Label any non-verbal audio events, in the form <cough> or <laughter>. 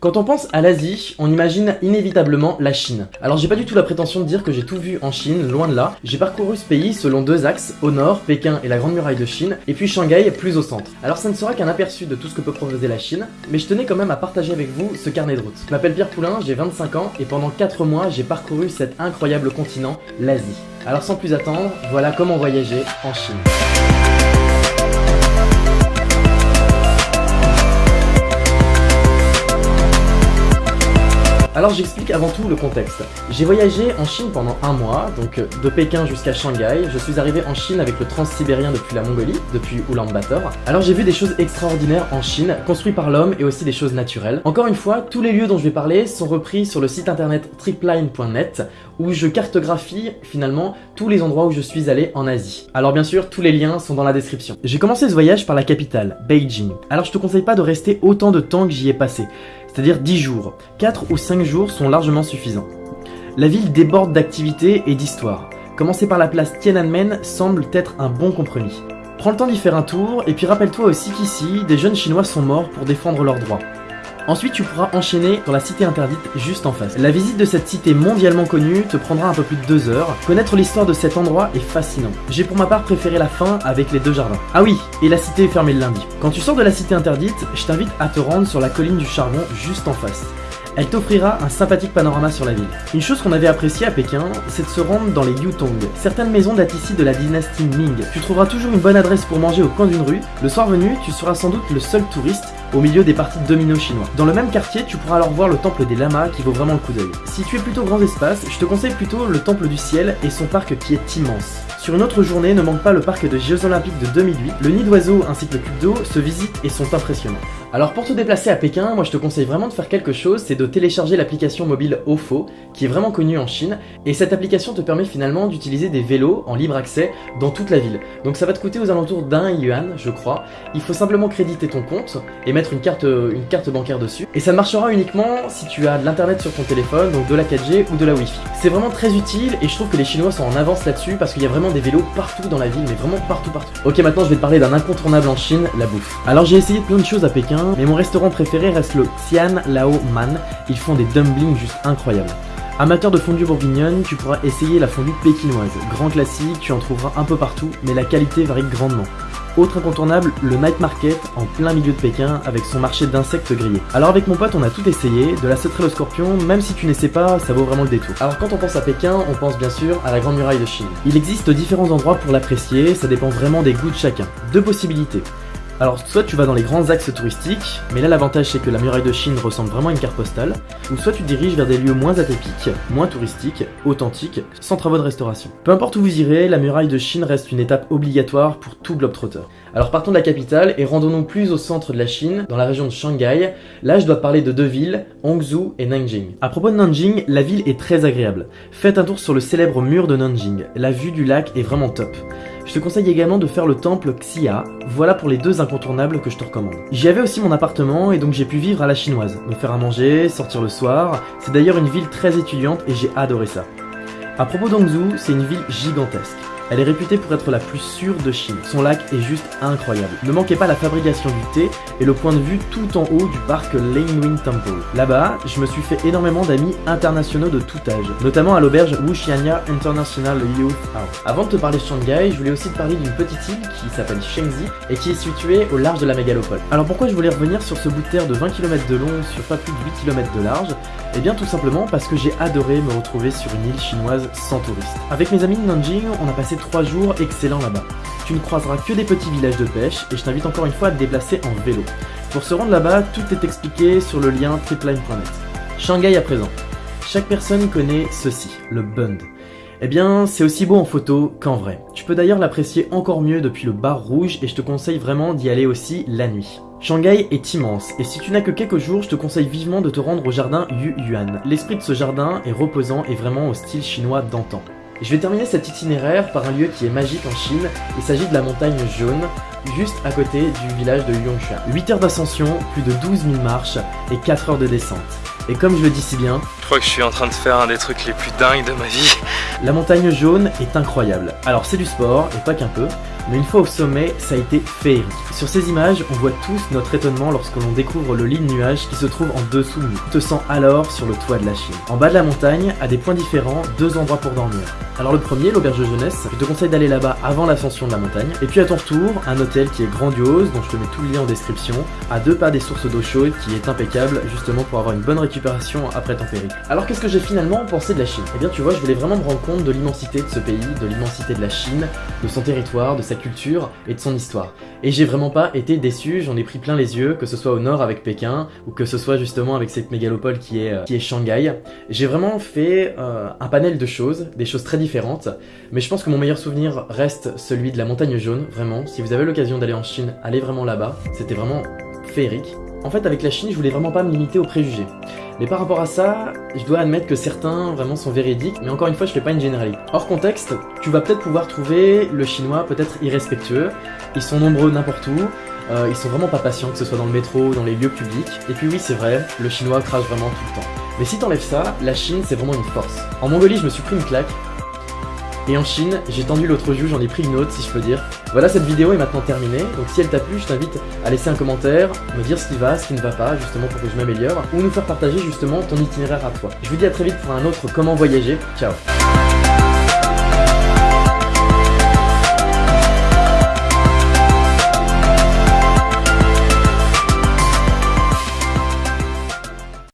Quand on pense à l'Asie, on imagine inévitablement la Chine. Alors j'ai pas du tout la prétention de dire que j'ai tout vu en Chine, loin de là. J'ai parcouru ce pays selon deux axes, au nord, Pékin et la Grande Muraille de Chine, et puis Shanghai plus au centre. Alors ça ne sera qu'un aperçu de tout ce que peut proposer la Chine, mais je tenais quand même à partager avec vous ce carnet de route. Je m'appelle Pierre Poulain, j'ai 25 ans, et pendant 4 mois j'ai parcouru cet incroyable continent, l'Asie. Alors sans plus attendre, voilà comment voyager en Chine. Alors j'explique avant tout le contexte. J'ai voyagé en Chine pendant un mois, donc euh, de Pékin jusqu'à Shanghai. Je suis arrivé en Chine avec le transsibérien depuis la Mongolie, depuis Ulaanbaatar. Alors j'ai vu des choses extraordinaires en Chine, construites par l'homme et aussi des choses naturelles. Encore une fois, tous les lieux dont je vais parler sont repris sur le site internet tripline.net où je cartographie finalement tous les endroits où je suis allé en Asie. Alors bien sûr, tous les liens sont dans la description. J'ai commencé ce voyage par la capitale, Beijing. Alors je te conseille pas de rester autant de temps que j'y ai passé c'est-à-dire 10 jours. 4 ou 5 jours sont largement suffisants. La ville déborde d'activités et d'histoires. Commencer par la place Tiananmen semble être un bon compromis. Prends le temps d'y faire un tour, et puis rappelle-toi aussi qu'ici, des jeunes chinois sont morts pour défendre leurs droits. Ensuite, tu pourras enchaîner dans la cité interdite juste en face. La visite de cette cité mondialement connue te prendra un peu plus de 2 heures. Connaître l'histoire de cet endroit est fascinant. J'ai pour ma part préféré la fin avec les deux jardins. Ah oui, et la cité est fermée le lundi. Quand tu sors de la cité interdite, je t'invite à te rendre sur la colline du charbon juste en face elle t'offrira un sympathique panorama sur la ville. Une chose qu'on avait appréciée à Pékin, c'est de se rendre dans les Yutong. Certaines maisons datent ici de la dynastie Ming. Tu trouveras toujours une bonne adresse pour manger au coin d'une rue. Le soir venu, tu seras sans doute le seul touriste au milieu des parties de domino chinois. Dans le même quartier, tu pourras alors voir le temple des lamas qui vaut vraiment le coup d'œil. Si tu es plutôt grand espace, je te conseille plutôt le temple du ciel et son parc qui est immense. Sur une autre journée, ne manque pas le parc de Jeux Olympiques de 2008. Le nid d'oiseaux ainsi que le cube d'eau se visitent et sont impressionnants. Alors pour te déplacer à Pékin, moi je te conseille vraiment de faire quelque chose, c'est de télécharger l'application mobile OFO, qui est vraiment connue en Chine, et cette application te permet finalement d'utiliser des vélos en libre accès dans toute la ville. Donc ça va te coûter aux alentours d'un yuan, je crois. Il faut simplement créditer ton compte et mettre une carte, une carte bancaire dessus. Et ça marchera uniquement si tu as de l'internet sur ton téléphone, donc de la 4G ou de la Wi-Fi. C'est vraiment très utile et je trouve que les Chinois sont en avance là-dessus parce qu'il y a vraiment des vélos partout dans la ville, mais vraiment partout partout. Ok maintenant je vais te parler d'un incontournable en Chine, la bouffe. Alors j'ai essayé plein de choses à Pékin, mais mon restaurant préféré reste le Tian Lao Man. Ils font des dumplings juste incroyables. Amateur de fondue bourguignonne, tu pourras essayer la fondue pékinoise. Grand classique, tu en trouveras un peu partout, mais la qualité varie grandement. Autre incontournable, le night market en plein milieu de Pékin avec son marché d'insectes grillés. Alors avec mon pote on a tout essayé, de la sauterelle au scorpion, même si tu n'essaies pas, ça vaut vraiment le détour. Alors quand on pense à Pékin, on pense bien sûr à la Grande Muraille de Chine. Il existe différents endroits pour l'apprécier, ça dépend vraiment des goûts de chacun. Deux possibilités. Alors soit tu vas dans les grands axes touristiques, mais là l'avantage c'est que la muraille de Chine ressemble vraiment à une carte postale, ou soit tu diriges vers des lieux moins atypiques, moins touristiques, authentiques, sans travaux de restauration. Peu importe où vous irez, la muraille de Chine reste une étape obligatoire pour tout globetrotter. Alors partons de la capitale et rendons-nous plus au centre de la Chine, dans la région de Shanghai. Là je dois parler de deux villes, Hangzhou et Nanjing. À propos de Nanjing, la ville est très agréable. Faites un tour sur le célèbre mur de Nanjing, la vue du lac est vraiment top. Je te conseille également de faire le temple Xia, voilà pour les deux incontournables que je te recommande. J'y avais aussi mon appartement et donc j'ai pu vivre à la chinoise, me faire à manger, sortir le soir, c'est d'ailleurs une ville très étudiante et j'ai adoré ça. À propos d'Hangzhou, c'est une ville gigantesque. Elle est réputée pour être la plus sûre de Chine. Son lac est juste incroyable. Ne manquez pas la fabrication du thé et le point de vue tout en haut du parc Lanewin Temple. Là-bas, je me suis fait énormément d'amis internationaux de tout âge, notamment à l'auberge Wuxianya International Youth House. Avant de te parler de Shanghai, je voulais aussi te parler d'une petite île qui s'appelle Shengzi et qui est située au large de la mégalopole. Alors pourquoi je voulais revenir sur ce bout de terre de 20 km de long sur pas plus de 8 km de large? Eh bien tout simplement parce que j'ai adoré me retrouver sur une île chinoise sans touristes. Avec mes amis de Nanjing, on a passé 3 jours excellents là-bas. Tu ne croiseras que des petits villages de pêche et je t'invite encore une fois à te déplacer en vélo. Pour se rendre là-bas, tout est expliqué sur le lien tripline.net. Shanghai à présent. Chaque personne connaît ceci, le Bund. Eh bien, c'est aussi beau en photo qu'en vrai. Tu peux d'ailleurs l'apprécier encore mieux depuis le bar rouge et je te conseille vraiment d'y aller aussi la nuit. Shanghai est immense et si tu n'as que quelques jours, je te conseille vivement de te rendre au jardin Yu Yuan. L'esprit de ce jardin est reposant et vraiment au style chinois d'antan. Je vais terminer cet itinéraire par un lieu qui est magique en Chine, il s'agit de la montagne jaune, juste à côté du village de Yongshan. 8 heures d'ascension, plus de 12 000 marches et 4 heures de descente. Et comme je le dis si bien, je crois que je suis en train de faire un des trucs les plus dingues de ma vie. <laughs> La montagne jaune est incroyable. Alors c'est du sport, et pas qu'un peu. Mais une fois au sommet, ça a été féerique. Sur ces images, on voit tous notre étonnement lorsque l'on découvre le lit de nuages qui se trouve en dessous de nous. Te sens alors sur le toit de la Chine. En bas de la montagne, à des points différents, deux endroits pour dormir. Alors le premier, l'auberge de jeunesse, je te conseille d'aller là-bas avant l'ascension de la montagne. Et puis à ton retour, un hôtel qui est grandiose, dont je te mets tout le lien en description, à deux pas des sources d'eau chaude, qui est impeccable, justement pour avoir une bonne récupération après ton. Alors qu'est-ce que j'ai finalement pensé de la Chine? Eh bien tu vois, je voulais vraiment me rendre compte de l'immensité de ce pays, de l'immensité de la Chine, de son territoire, de sa culture et de son histoire. Et j'ai vraiment pas été déçu, j'en ai pris plein les yeux, que ce soit au nord avec Pékin, ou que ce soit justement avec cette mégalopole qui est, euh, qui est Shanghai. J'ai vraiment fait euh, un panel de choses, des choses très différentes, mais je pense que mon meilleur souvenir reste celui de la montagne jaune, vraiment. Si vous avez l'occasion d'aller en Chine, allez vraiment là-bas, c'était vraiment féerique. En fait, avec la Chine, je voulais vraiment pas me limiter aux préjugés. Mais par rapport à ça, je dois admettre que certains vraiment sont véridiques, mais encore une fois, je fais pas une généralité. Hors contexte, tu vas peut-être pouvoir trouver le chinois peut-être irrespectueux, ils sont nombreux n'importe où, euh, ils sont vraiment pas patients, que ce soit dans le métro ou dans les lieux publics. Et puis oui, c'est vrai, le chinois crache vraiment tout le temps. Mais si t'enlèves ça, la Chine, c'est vraiment une force. En Mongolie, je me suis pris une claque, et en Chine, j'ai tendu l'autre joue, j'en ai pris une autre si je peux dire. Voilà, cette vidéo est maintenant terminée, donc si elle t'a plu, je t'invite à laisser un commentaire, me dire ce qui va, ce qui ne va pas, justement pour que je m'améliore, ou nous faire partager justement ton itinéraire à toi. Je vous dis à très vite pour un autre comment voyager, ciao